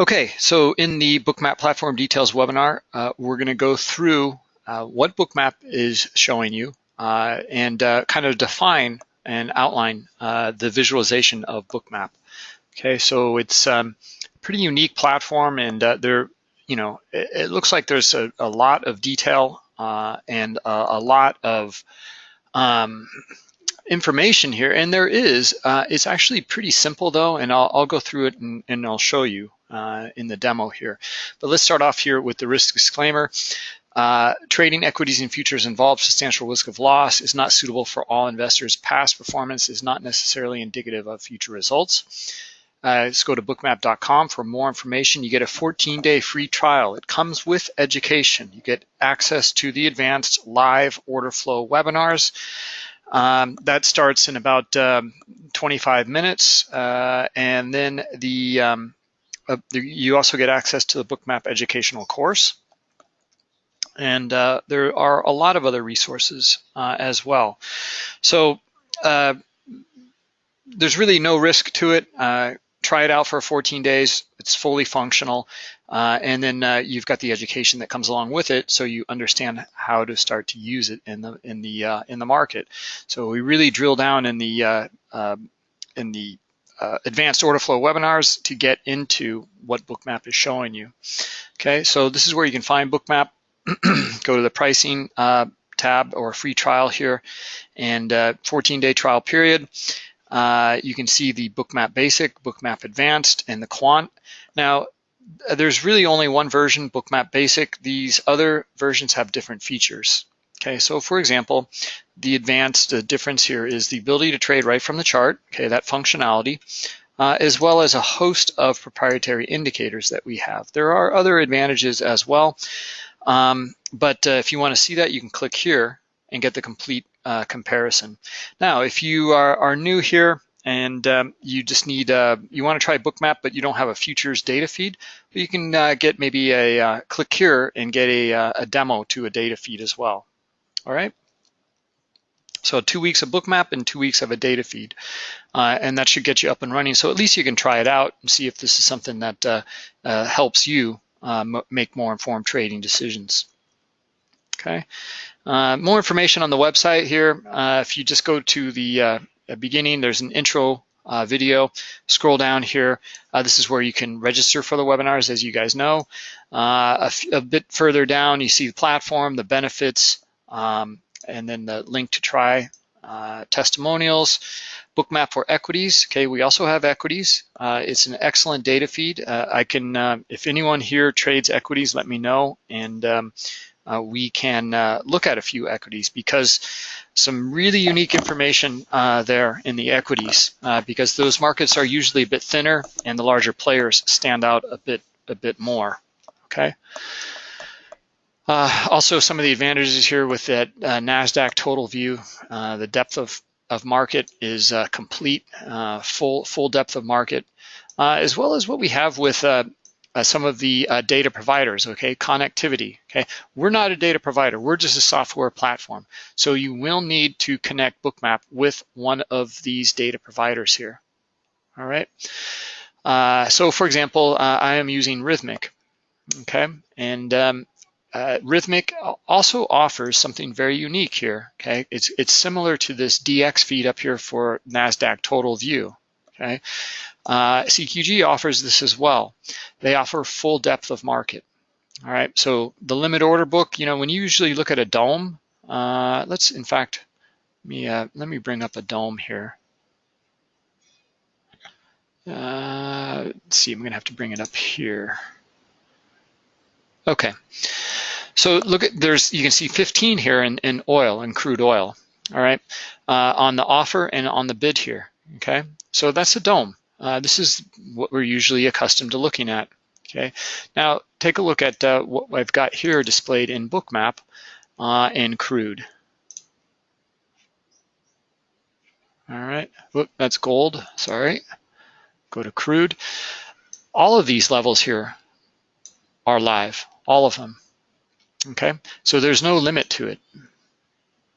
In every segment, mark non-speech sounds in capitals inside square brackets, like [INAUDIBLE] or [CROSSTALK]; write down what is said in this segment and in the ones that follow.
Okay, so in the Bookmap Platform Details webinar, uh, we're going to go through uh, what Bookmap is showing you uh, and uh, kind of define and outline uh, the visualization of Bookmap. Okay, so it's um, a pretty unique platform and uh, there, you know, it, it, looks like there's a, a lot of detail and a, a, lot of um, information here, and there is. It's actually pretty simple though, and I'll, I'll go through it and, and I'll show you uh, in the demo here. But let's start off here with the risk disclaimer. Uh, trading equities and futures involves substantial risk of loss, is not suitable for all investors. Past performance is not necessarily indicative of future results. Uh, let's go to bookmap.com for more information. You get a 14-day free trial. It comes with education. You get access to the advanced live order flow webinars. Um, that starts in about um, 25 minutes, uh, and then the um, uh, you also get access to the Bookmap educational course. And uh, there are a lot of other resources uh, as well. So uh, there's really no risk to it. Uh, try it out for 14 days. It's fully functional. And then you've got the education that comes along with it, so you understand how to start to use it in the in the in the market. So we really drill down in the in the uh, advanced order flow webinars to get into what Bookmap is showing you. Okay, so this is where you can find Bookmap. [CLEARS THROAT] Go to the pricing uh, tab or free trial here and 14-day uh, trial period. Uh, you can see the Bookmap Basic, Bookmap Advanced, and the Quant. Now, there's really only one version, Bookmap Basic. These other versions have different features. Okay, so for example, the advanced difference here is the ability to trade right from the chart, okay, that functionality, uh, as well as a host of proprietary indicators that we have. There are other advantages as well, um, but uh, if you want to see that, you can click here and get the complete uh, comparison. Now, if you are, are new here, and um, you just need, uh, you want to try Bookmap, but you don't have a futures data feed, you can uh, get maybe a uh, click here and get a, uh, a demo to a data feed as well. All right. So two weeks of Bookmap and two weeks of a data feed. Uh, and that should get you up and running. So at least you can try it out and see if this is something that uh, uh, helps you uh, make more informed trading decisions. Okay. Uh, more information on the website here. Uh, if you just go to the beginning, there's an intro video. Scroll down here. this is where you can register for the webinars, as you guys know. A, a bit further down, you see the platform, the benefits, um, and then the link to try uh, testimonials, bookmap for equities. Okay, we also have equities. Uh, it's an excellent data feed. Uh, I can, uh, if anyone here trades equities, let me know, and um, uh, we can uh, look at a few equities because some really unique information there in the equities because those markets are usually a bit thinner and the larger players stand out a bit a bit more. Okay. Uh, also, some of the advantages here with that uh, NASDAQ total view, uh, the depth of, of market is uh, complete, uh, full, full depth of market, uh, as well as what we have with some of the data providers, okay, connectivity, okay. We're not a data provider, we're just a software platform. So you will need to connect Bookmap with one of these data providers here, all right. so for example, I am using Rithmic, okay, and um, uh, Rithmic also offers something very unique here, okay? It's, it's similar to this dxFeed up here for NASDAQ total view, okay? Uh, CQG offers this as well. They offer full depth of market, all right? So the limit order book, you know, when you usually look at a DOM, uh, let's, in fact, let me, uh, let me bring up a DOM here. Uh, let's see, I'm gonna have to bring it up here. Okay. So look at, there's, you can see 15 here in, in oil, in crude oil, all right, uh, on the offer and on the bid here, okay? So that's a DOM. Uh, this is what we're usually accustomed to looking at, okay? Now, take a look at uh, what I've got here displayed in Bookmap uh, in crude. All right, Whoop, that's gold, sorry. Go to crude. All of these levels here are live, all of them. Okay, so there's no limit to it.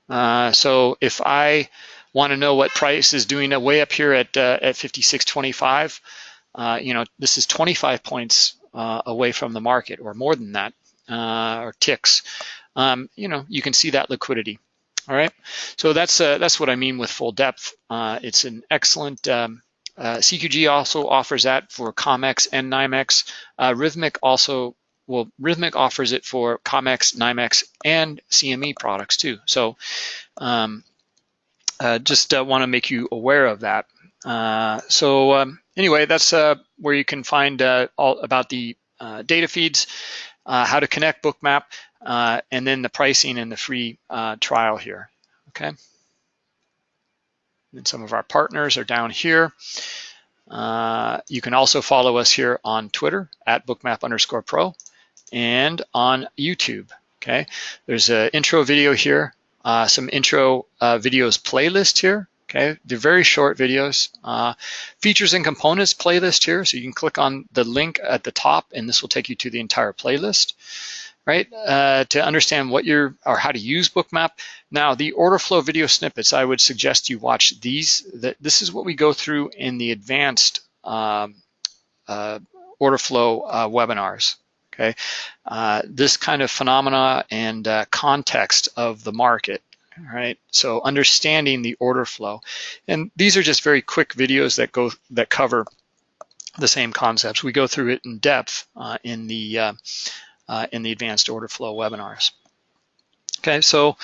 Uh, so if I want to know what price is doing way up here at uh, at 56.25, uh, you know, this is 25 points uh, away from the market or more than that, uh, or ticks, um, you know, you can see that liquidity. All right, so that's uh, that's what I mean with full depth. It's an excellent um, CQG also offers that for COMEX and NYMEX. Rithmic also well, Rithmic offers it for COMEX, NYMEX, and CME products too. So um, uh, just uh, want to make you aware of that. Uh, so um, anyway, that's uh, where you can find uh, all about the uh, data feeds, how to connect Bookmap, and then the pricing and the free trial here, okay? And some of our partners are down here. you can also follow us here on Twitter at bookmap underscore pro and on YouTube, okay? There's an intro video here, uh, some intro uh, videos playlist here, okay? They're very short videos. Uh, features and components playlist here, so you can click on the link at the top and this will take you to the entire playlist, right? Uh, to understand what you're, or how to use Bookmap. Now, the order flow video snippets, I would suggest you watch these. That This is what we go through in the advanced um, uh, order flow uh, webinars, okay? Uh, this kind of phenomena and uh, context of the market, all right? So understanding the order flow. And these are just very quick videos that go that cover the same concepts. We go through it in depth uh, in the uh, uh, in the advanced order flow webinars. Okay, so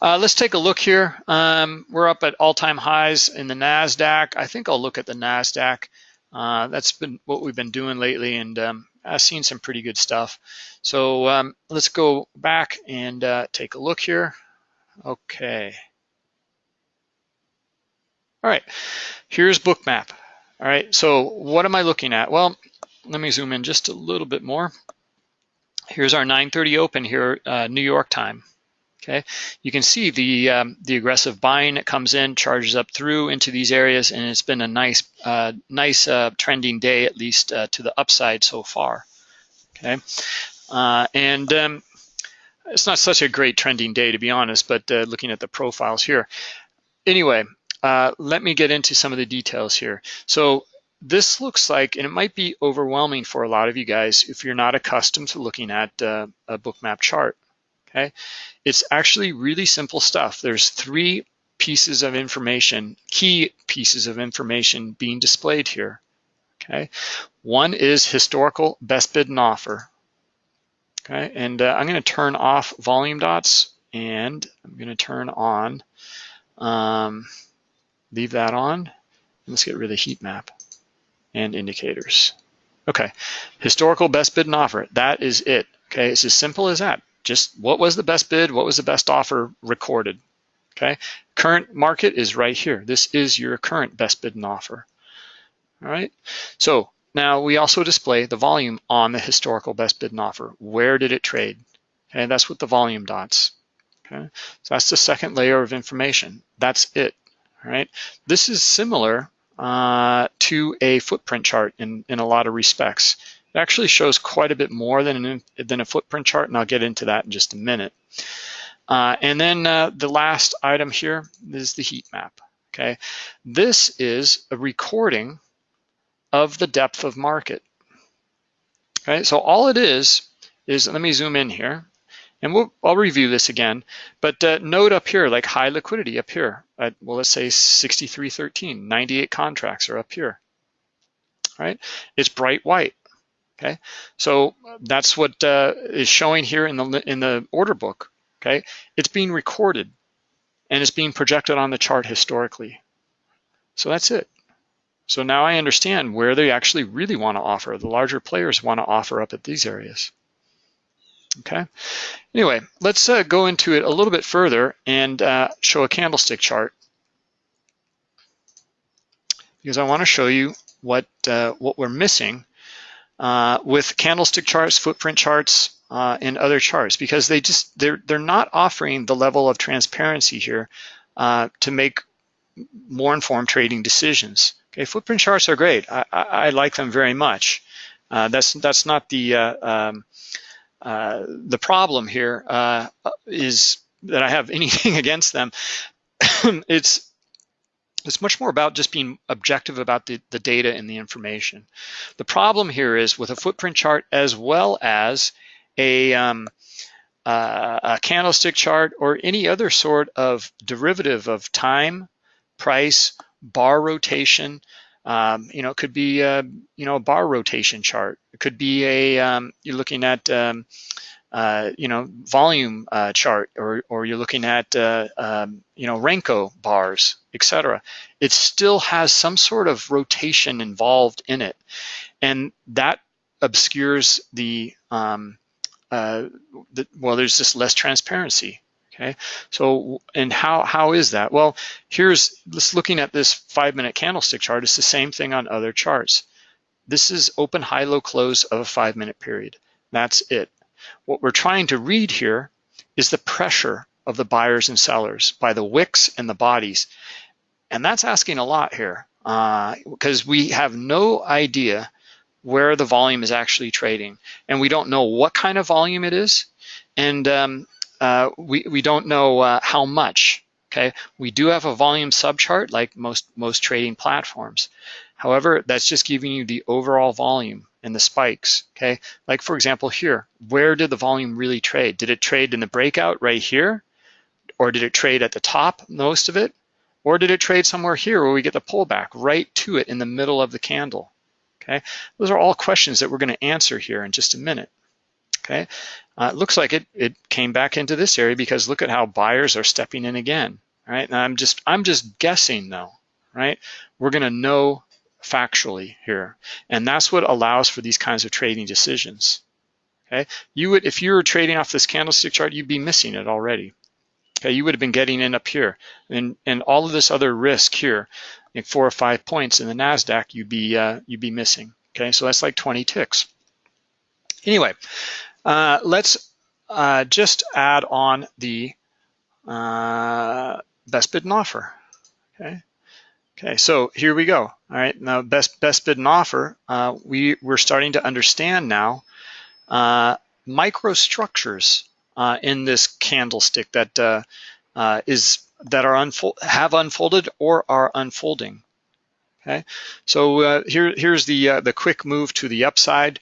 uh, let's take a look here. Um, we're up at all-time highs in the NASDAQ. I think I'll look at the NASDAQ. Uh, that's been what we've been doing lately, and um, I've seen some pretty good stuff. So um, let's go back and uh, take a look here. Okay. All right, here's Bookmap. All right, so what am I looking at? Well, let me zoom in just a little bit more. Here's our 9.30 open here, uh, New York time. Okay, you can see the um, the aggressive buying that comes in, charges up through into these areas, and it's been a nice uh, nice uh, trending day, at least uh, to the upside so far. Okay, uh, and um, it's not such a great trending day to be honest, but uh, looking at the profiles here. Anyway, uh, let me get into some of the details here. So this looks like, and it might be overwhelming for a lot of you guys if you're not accustomed to looking at a bookmap chart okay? It's actually really simple stuff. There's three pieces of information, key pieces of information being displayed here, okay? One is historical best bid and offer, okay? And uh, I'm gonna turn off volume dots and I'm gonna turn on, um, leave that on. Let's get rid of heat map and indicators. Okay, historical best bid and offer, that is it. Okay, it's as simple as that just what was the best bid, what was the best offer recorded, okay? Current market is right here. This is your current best bid and offer, all right? So now we also display the volume on the historical best bid and offer. Where did it trade? Okay, that's with the volume dots, okay? So that's the second layer of information. That's it, all right? This is similar uh, to a footprint chart in, in a lot of respects. It actually shows quite a bit more than, an, than a footprint chart, and I'll get into that in just a minute. Uh, and then uh, the last item here is the heat map, okay? This is a recording of the depth of market, okay? So all it is, is, let me zoom in here, and we'll, I'll review this again, but uh, note up here, like high liquidity up here, at, well, let's say 63.13, 98 contracts are up here, right? It's bright white, Okay, so that's what uh, is showing here in the in the order book. Okay, it's being recorded and it's being projected on the chart historically. So that's it. So now I understand where they actually really want to offer. The larger players want to offer up at these areas. Okay. Anyway, let's uh, go into it a little bit further and uh, show a candlestick chart because I want to show you what uh, what we're missing uh, with candlestick charts, footprint charts, uh, and other charts because they just they're they're not offering the level of transparency here uh, to make more informed trading decisions. Okay, footprint charts are great. I, I, I like them very much. Uh, that's that's not the uh, um, uh, the problem here is that I have [LAUGHS] anything against them. [COUGHS] it's It's much more about just being objective about the, the data and the information. The problem here is with a footprint chart as well as a, um, uh, a candlestick chart or any other sort of derivative of time, price, bar rotation. Um, you know, it could be a, you know a bar rotation chart. It could be a um, you're looking at um, uh, you know, volume uh, chart, or, or you're looking at, uh, um, you know, Renko bars, etc. It still has some sort of rotation involved in it. And that obscures the, um, uh, the well, there's just less transparency. Okay, so and how how is that? Well, here's let's looking at this five minute candlestick chart. It's the same thing on other charts. This is open, high, low, close of a five minute period. That's it. What we're trying to read here is the pressure of the buyers and sellers by the wicks and the bodies. And that's asking a lot here because uh, we have no idea where the volume is actually trading. And we don't know what kind of volume it is. And um, uh, we, we don't know uh, how much. Okay, we do have a volume subchart like most, most trading platforms. However, that's just giving you the overall volume and the spikes, okay? Like for example here, where did the volume really trade? Did it trade in the breakout right here? Or did it trade at the top, most of it? Or did it trade somewhere here where we get the pullback right to it in the middle of the candle? Okay, those are all questions that we're gonna answer here in just a minute. Okay, uh, it looks like it, it came back into this area because look at how buyers are stepping in again, right? And I'm just, I'm just guessing though, right? We're gonna know factually here. And that's what allows for these kinds of trading decisions. Okay, you would, if you were trading off this candlestick chart, you'd be missing it already. Okay, you would have been getting in up here. And, and all of this other risk here, like four or five points in the NASDAQ, you'd be, uh, you'd be missing. Okay, so that's like 20 ticks. Anyway, uh, let's uh, just add on the uh, best bid and offer. Okay, Okay, so here we go. All right, now best best bid and offer. Uh, we we're starting to understand now uh, microstructures uh, in this candlestick that uh, uh, is that are unfold have unfolded or are unfolding. Okay, so uh, here here's the the quick move to the upside.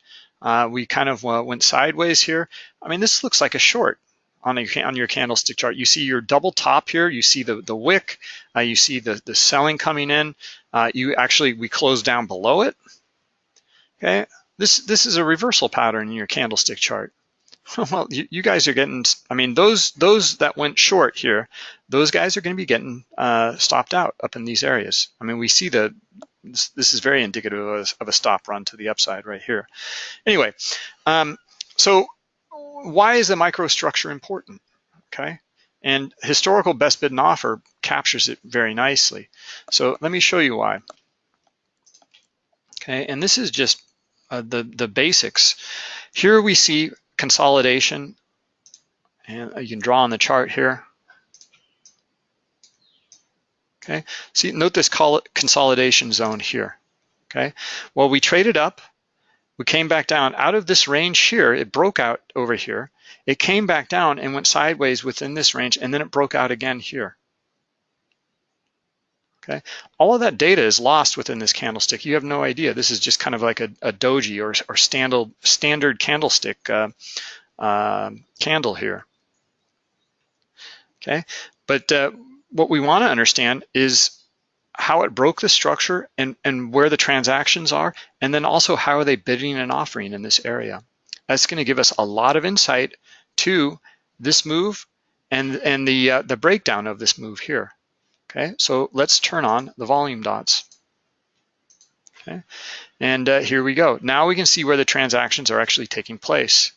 we kind of went sideways here. I mean, this looks like a short on, on your candlestick chart. You see your double top here, you see the, the wick, uh, you see the, the selling coming in. Uh, you actually, we close down below it. Okay, this, this is a reversal pattern in your candlestick chart. [LAUGHS] well, you, you, guys are getting, I mean, those those that went short here, those guys are gonna be getting uh, stopped out up in these areas. I mean, we see the, this, this is very indicative of a, of a, stop run to the upside right here. Anyway, um, so why is the microstructure important? Okay, and historical best bid and offer captures it very nicely. So let me show you why. Okay, and this is just uh, the, the basics. Here we see consolidation, and you can draw on the chart here. Okay, see, note this consolidation zone here. Okay, well, we traded up, we came back down out of this range here. It broke out over here. It came back down and went sideways within this range, and then it broke out again here. Okay, all of that data is lost within this candlestick. You have no idea. This is just kind of like a, a doji or, or standard standard candlestick uh, uh, candle here. Okay, but uh, what we want to understand is how it broke the structure and, and where the transactions are, and then also how are they bidding and offering in this area. That's going to give us a lot of insight to this move and, and the, uh, the breakdown of this move here. Okay, so let's turn on the volume dots. Okay, and uh, here we go. Now we can see where the transactions are actually taking place.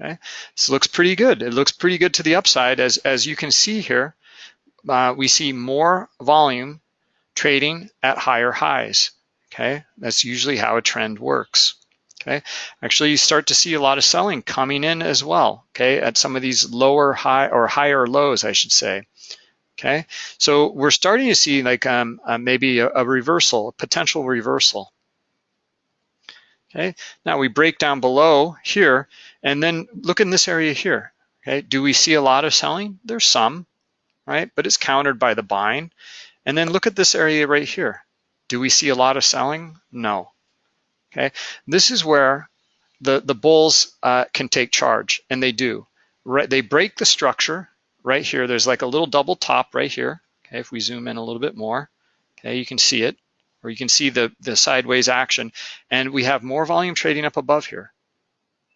Okay, this looks pretty good. It looks pretty good to the upside as, as you can see here uh, we see more volume trading at higher highs. Okay, that's usually how a trend works. Okay, actually you start to see a lot of selling coming in as well. Okay, at some of these lower high or higher lows, I should say. Okay, so we're starting to see like um, uh, maybe a, a reversal, a potential reversal. Okay, now we break down below here and then look in this area here. Okay, do we see a lot of selling? There's some, right? But it's countered by the buying. And then look at this area right here. Do we see a lot of selling? No. Okay, this is where the, the bulls uh, can take charge, and they do. Right, they break the structure right here. There's like a little double top right here. Okay, if we zoom in a little bit more, okay, you can see it, or you can see the, the sideways action, and we have more volume trading up above here.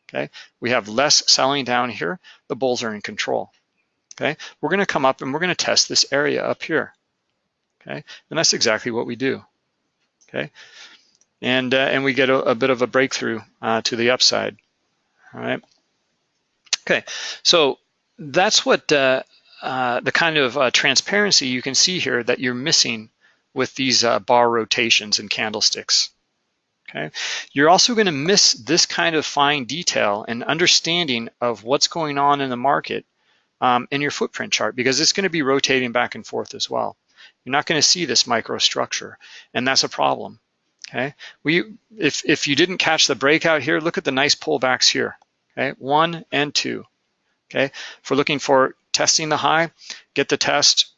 Okay, we have less selling down here. The bulls are in control. Okay, we're going to come up and we're going to test this area up here. Okay, and that's exactly what we do. Okay, and uh, and we get a, a, bit of a breakthrough uh, to the upside. All right. Okay, so that's what uh, uh the kind of uh, transparency you can see here that you're missing with these uh, bar rotations and candlesticks. Okay, you're also going to miss this kind of fine detail and understanding of what's going on in the market um, in your footprint chart because it's going to be rotating back and forth as well. You're not going to see this microstructure, and that's a problem. Okay, we if if you didn't catch the breakout here, look at the nice pullbacks here. Okay, one and two. Okay, if we're looking for testing the high, get the test,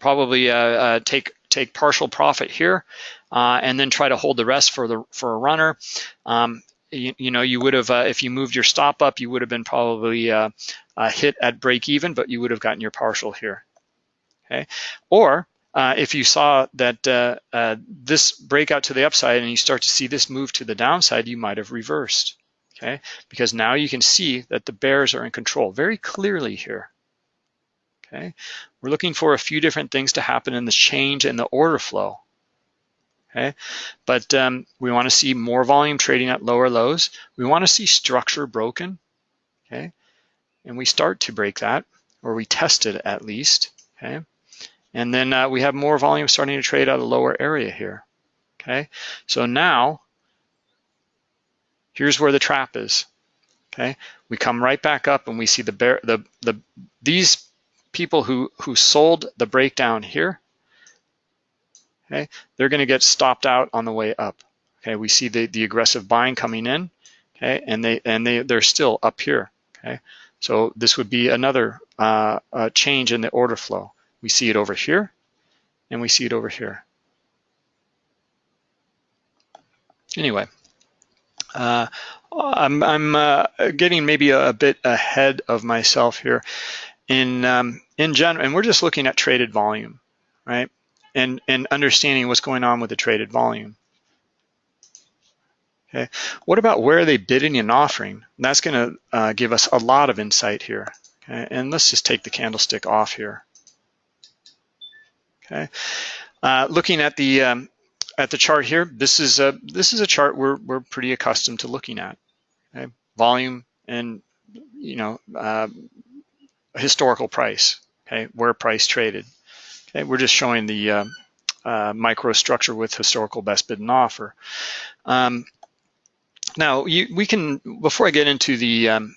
probably uh, uh, take take partial profit here, uh, and then try to hold the rest for the for a runner. Um, you, you, know, you would have uh, if you moved your stop up, you would have been probably uh, hit at break even, but you would have gotten your partial here. Okay, or uh, if you saw that uh, uh, this breakout to the upside and you start to see this move to the downside, you might have reversed, okay? Because now you can see that the bears are in control very clearly here, okay? We're looking for a few different things to happen in the change in the order flow, okay? But um, we wanna see more volume trading at lower lows. We wanna see structure broken, okay? And we start to break that, or we test it at least, okay? And then uh, we have more volume starting to trade out of the lower area here. Okay, so now here's where the trap is. Okay, we come right back up and we see the bear, the the these people who who sold the breakdown here. Okay, they're going to get stopped out on the way up. Okay, we see the the aggressive buying coming in. Okay, and they and they they're still up here. Okay, so this would be another uh, change in the order flow. We see it over here, and we see it over here. Anyway, uh, I'm, I'm uh, getting maybe a, a, bit ahead of myself here. In um, in general, and we're just looking at traded volume, right? And and understanding what's going on with the traded volume. Okay, what about where are they bidding and offering? That's going to uh, give us a lot of insight here. Okay, and let's just take the candlestick off here. Okay, uh, looking at the um, at the chart here, this is a this is a chart we're we're pretty accustomed to looking at. Okay? Volume and you know uh, historical price. Okay, where price traded. Okay, we're just showing the uh, uh, microstructure with historical best bid and offer. Um, now, you, we can before I get into the um,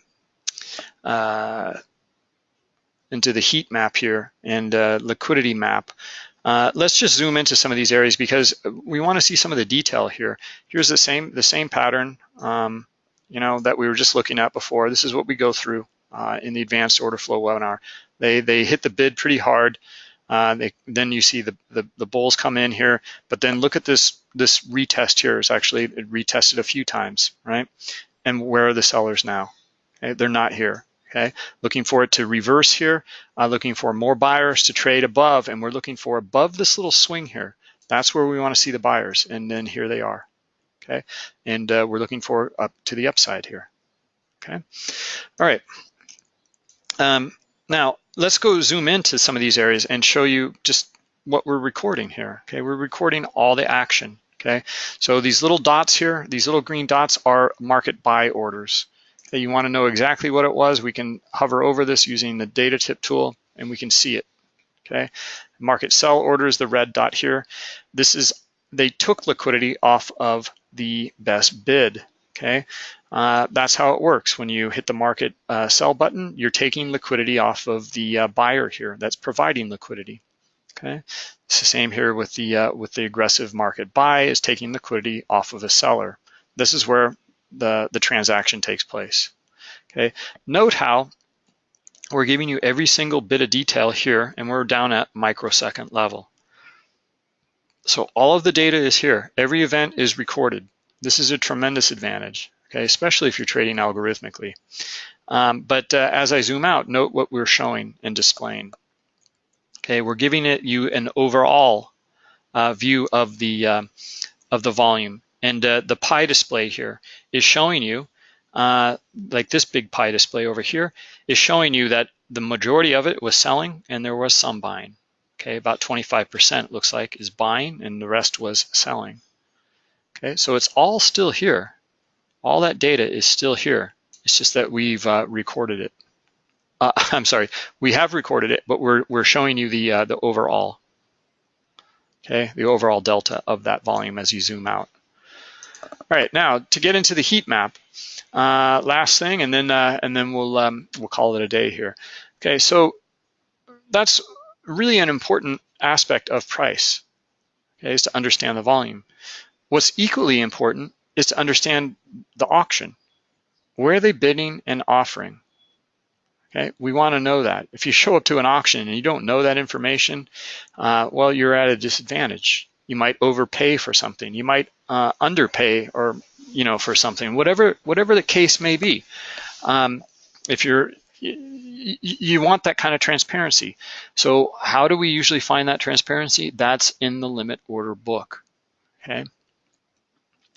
uh, into the heat map here and uh, liquidity map. Uh, let's just zoom into some of these areas because we want to see some of the detail here. Here's the same the same pattern, um, you know, that we were just looking at before. This is what we go through uh, in the advanced order flow webinar. They they hit the bid pretty hard. Uh, they, then you see the, the, the bulls come in here, but then look at this this retest here is actually it retested a few times, right? And where are the sellers now? Okay, they're not here okay? Looking for it to reverse here, uh, looking for more buyers to trade above, and we're looking for above this little swing here. That's where we wanna see the buyers, and then here they are, okay? And uh, we're looking for up to the upside here, okay? All right, um, now let's go zoom into some of these areas and show you just what we're recording here, okay? We're recording all the action, okay? So these little dots here, these little green dots are market buy orders, Okay, you want to know exactly what it was, we can hover over this using the data tip tool and we can see it. Okay, market sell orders, the red dot here. This is, they took liquidity off of the best bid. Okay, uh, that's how it works. When you hit the market uh, sell button, you're taking liquidity off of the uh, buyer here that's providing liquidity. Okay, it's the same here with the uh, with the aggressive market buy is taking liquidity off of a seller. This is where the, the transaction takes place. Okay, note how we're giving you every single bit of detail here and we're down at microsecond level. so all of the data is here. Every event is recorded. This is a tremendous advantage, okay, especially if you're trading algorithmically. Um, but uh, as I zoom out, note what we're showing and displaying. Okay, we're giving it you an overall uh, view of the uh, of the volume, and uh, the pie display here is showing you, uh, like this big pie display over here, is showing you that the majority of it was selling and there was some buying. Okay, about 25% looks like is buying and the rest was selling. Okay, so it's all still here. All that data is still here. It's just that we've uh, recorded it. Uh, [LAUGHS] I'm sorry, we have recorded it, but we're, we're showing you the, uh, the overall, okay, the overall delta of that volume as you zoom out. All right, now to get into the heat map, uh, last thing, and then uh, and then we'll um, we'll call it a day here. Okay, so that's really an important aspect of price. Okay, is to understand the volume. What's equally important is to understand the auction. Where are they bidding and offering? Okay, we want to know that. If you show up to an auction and you don't know that information, uh, well, you're at a disadvantage. You might overpay for something. You might uh, underpay or you know for something. Whatever whatever the case may be. Um, if you're you want that kind of transparency. So how do we usually find that transparency? That's in the limit order book. Okay.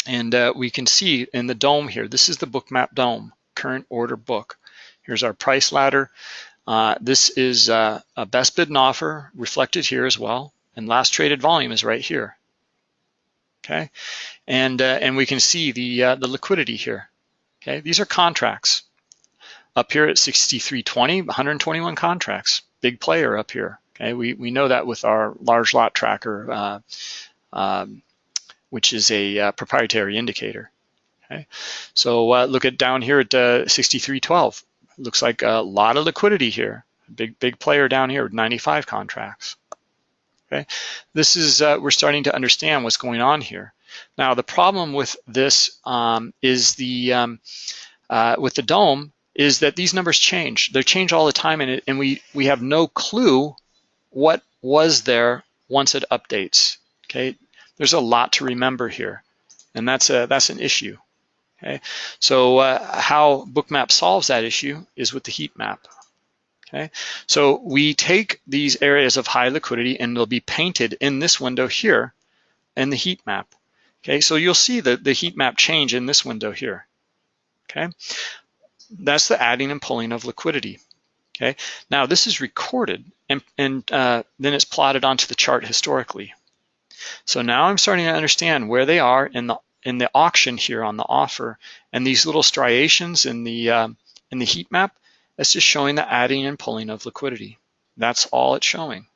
And uh, we can see in the DOM here, this is the bookmap DOM, current order book. Here's our price ladder. Uh, this is uh, a best bid and offer reflected here as well. And last traded volume is right here. Okay, and uh, and we can see the uh, the liquidity here. Okay, these are contracts. Up here at 6320, 121 contracts. Big player up here. Okay, we we know that with our large lot tracker, uh, um, which is a uh, proprietary indicator. Okay, so uh, look at down here at 6312. Looks like a lot of liquidity here. Big big player down here with 95 contracts. Okay, this is uh, we're starting to understand what's going on here. Now the problem with this um, is the um, uh, with the DOM is that these numbers change. They change all the time, and, it, and we we have no clue what was there once it updates. Okay, there's a lot to remember here, and that's a that's an issue. Okay, so uh, how Bookmap solves that issue is with the heat map. Okay, so we take these areas of high liquidity and they'll be painted in this window here in the heat map. Okay, so you'll see the, the heat map change in this window here. Okay, that's the adding and pulling of liquidity. Okay, now this is recorded and, and uh, then it's plotted onto the chart historically. So now I'm starting to understand where they are in the in the auction here on the offer and these little striations in the um, in the heat map that's just showing the adding and pulling of liquidity. That's all it's showing.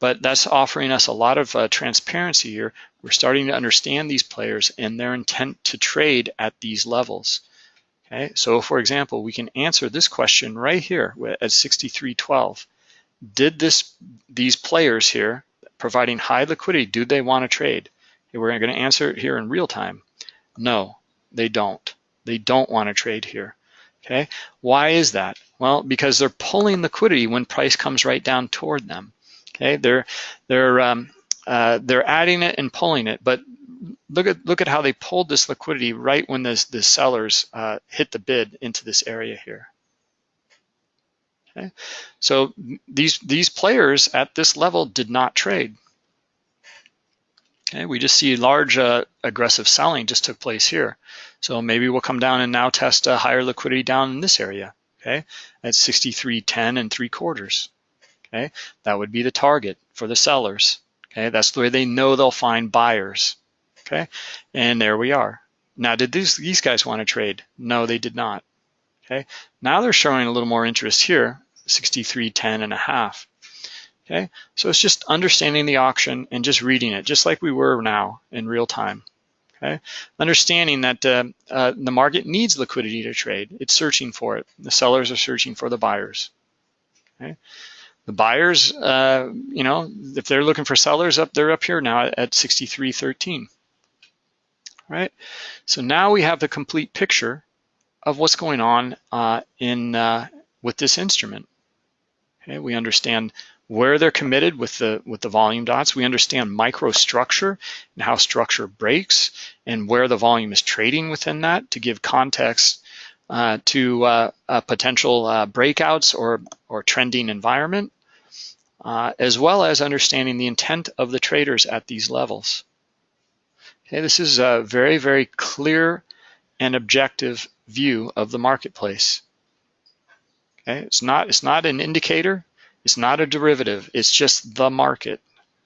But that's offering us a lot of uh, transparency here. We're starting to understand these players and their intent to trade at these levels. Okay, so for example, we can answer this question right here at 6312. Did this these players here providing high liquidity, do they want to trade? We're going to answer it here in real time. No, they don't. They don't want to trade here. Okay, why is that? Well, because they're pulling liquidity when price comes right down toward them. Okay, they're they're um, uh, they're adding it and pulling it, but look at look at how they pulled this liquidity right when this the sellers uh, hit the bid into this area here. Okay, so these these players at this level did not trade. Okay, we just see large uh, aggressive selling just took place here. So maybe we'll come down and now test a higher liquidity down in this area, okay, at 63.10 and 3 quarters. Okay, that would be the target for the sellers. Okay, that's the way they know they'll find buyers. Okay, and there we are. Now, did these, these guys want to trade? No, they did not. Okay, now they're showing a little more interest here, 63.10 and a half. Okay, so it's just understanding the auction and just reading it, just like we were now in real time. Okay, understanding that uh, uh, the market needs liquidity to trade. It's searching for it. The sellers are searching for the buyers. Okay, the buyers, uh, you know, if they're looking for sellers up, they're up here now at 63.13. Right, so now we have the complete picture of what's going on uh, in uh, with this instrument. Okay, we understand where they're committed with the with the volume dots. We understand microstructure and how structure breaks and where the volume is trading within that to give context uh, to uh, potential uh, breakouts or, or trending environment, uh, as well as understanding the intent of the traders at these levels. Okay, this is a very, very clear and objective view of the marketplace. Okay, it's not, it's not an indicator, it's not a derivative, it's just the market.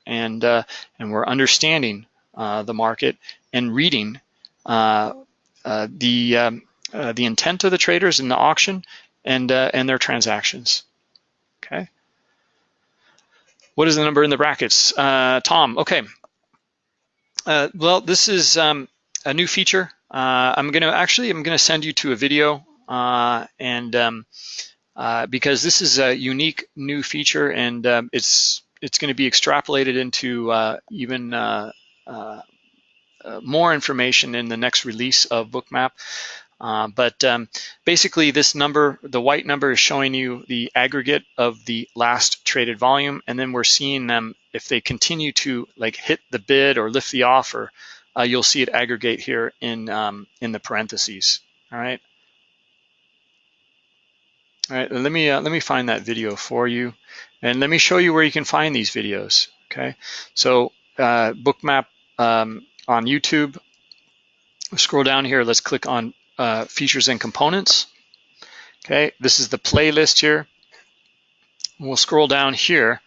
And, uh, and we're understanding the market and reading the um, uh, the intent of the traders in the auction and, uh, and their transactions, okay? What is the number in the brackets? Uh, Tom, okay. Uh, well, this is um, a new feature. Uh, I'm gonna, actually, I'm gonna send you to a video and um, because this is a unique new feature and um, it's, it's gonna be extrapolated into even more information in the next release of Bookmap. Uh, but um, basically this number, the white number is showing you the aggregate of the last traded volume. And then we're seeing them, if they continue to like hit the bid or lift the offer, uh, you'll see it aggregate here in, um, in the parentheses, all right? All right, let me, uh, let me find that video for you. And let me show you where you can find these videos, okay? So uh, Bookmap um, on YouTube, scroll down here, let's click on uh, features and components. Okay, this is the playlist here. We'll scroll down here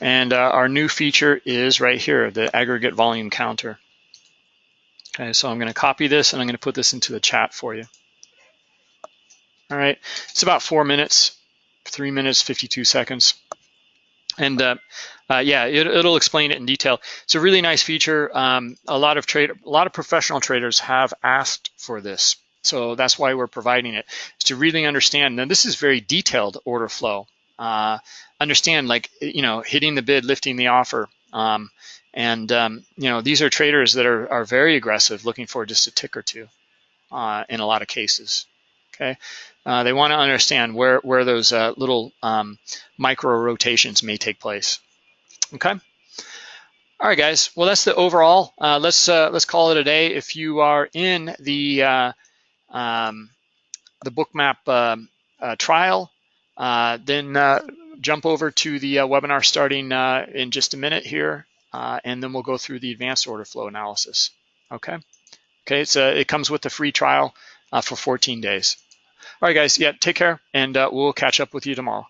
and uh, our new feature is right here, the aggregate volume counter. Okay, so I'm gonna copy this and I'm gonna put this into the chat for you. All right, it's about four minutes, three minutes, 52 seconds. And uh, uh, yeah, it, will explain it in detail. It's a really nice feature. Um, a lot of trade, a lot of professional traders have asked for this. So that's why we're providing it. is to really understand, Now, this is very detailed order flow. Uh, understand like, you know, hitting the bid, lifting the offer. Um, and, um, you know, these are traders that are, are very aggressive, looking for just a tick or two uh, in a lot of cases, okay? Uh, they wanna understand where, where those uh, little um, micro rotations may take place, okay? All right, guys. Well, that's the overall. Uh, let's uh, let's call it a day. If you are in the uh, um, the bookmap uh, uh, trial, then jump over to the webinar starting in just a minute here, and then we'll go through the advanced order flow analysis. Okay. Okay. It's a, it comes with a free trial for 14 days. All right, guys. Yeah. Take care, and uh, we'll catch up with you tomorrow.